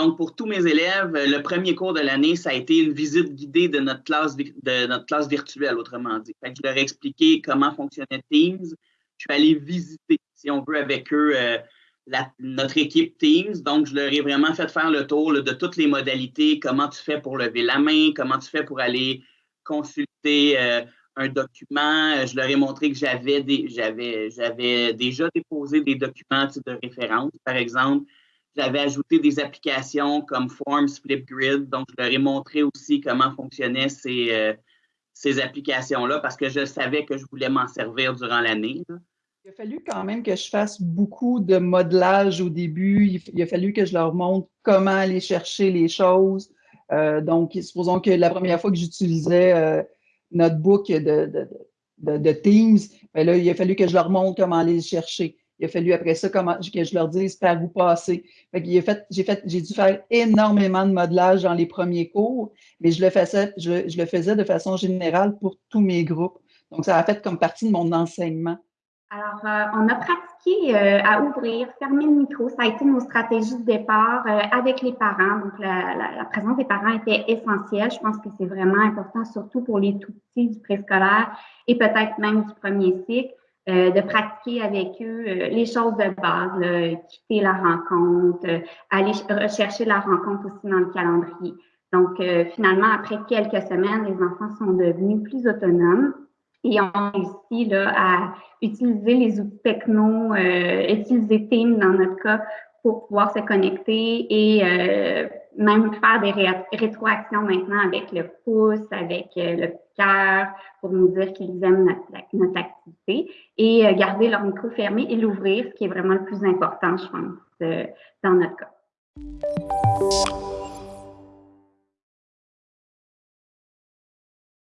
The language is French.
Donc, pour tous mes élèves, le premier cours de l'année, ça a été une visite guidée de notre classe, de notre classe virtuelle, autrement dit. Je leur ai expliqué comment fonctionnait Teams. Je suis allé visiter, si on veut, avec eux, euh, notre équipe Teams. Donc, je leur ai vraiment fait faire le tour de toutes les modalités, comment tu fais pour lever la main, comment tu fais pour aller consulter euh, un document? Je leur ai montré que j'avais j'avais déjà déposé des documents de référence, par exemple. J'avais ajouté des applications comme Forms, Flipgrid. Donc, je leur ai montré aussi comment fonctionnaient ces, euh, ces applications-là parce que je savais que je voulais m'en servir durant l'année. Il a fallu quand même que je fasse beaucoup de modelage au début. Il, a fallu que je leur montre comment aller chercher les choses. Euh, donc, supposons que la première fois que j'utilisais euh, notre book de, de, Teams, ben là, il a fallu que je leur montre comment aller chercher. Il a fallu après ça comment, que je leur dise par où passer. j'ai fait, j'ai dû faire énormément de modelage dans les premiers cours, mais je le faisais, je, je le faisais de façon générale pour tous mes groupes. Donc, ça a fait comme partie de mon enseignement. Alors, euh, on a pratiqué euh, à ouvrir, fermer le micro. Ça a été nos stratégies de départ euh, avec les parents. Donc, la, la, présence des parents était essentielle. Je pense que c'est vraiment important, surtout pour les tout petits du préscolaire et peut-être même du premier cycle, de pratiquer avec eux les choses de base, quitter la rencontre, aller rechercher la rencontre aussi dans le calendrier. Donc, finalement, après quelques semaines, les enfants sont devenus plus autonomes et on réussi là, à utiliser les outils techno, euh, utiliser Teams dans notre cas pour pouvoir se connecter et euh, même faire des rétroactions maintenant avec le pouce, avec euh, le cœur, pour nous dire qu'ils aiment notre, activité et euh, garder leur micro fermé et l'ouvrir, ce qui est vraiment le plus important, je pense, dans notre cas.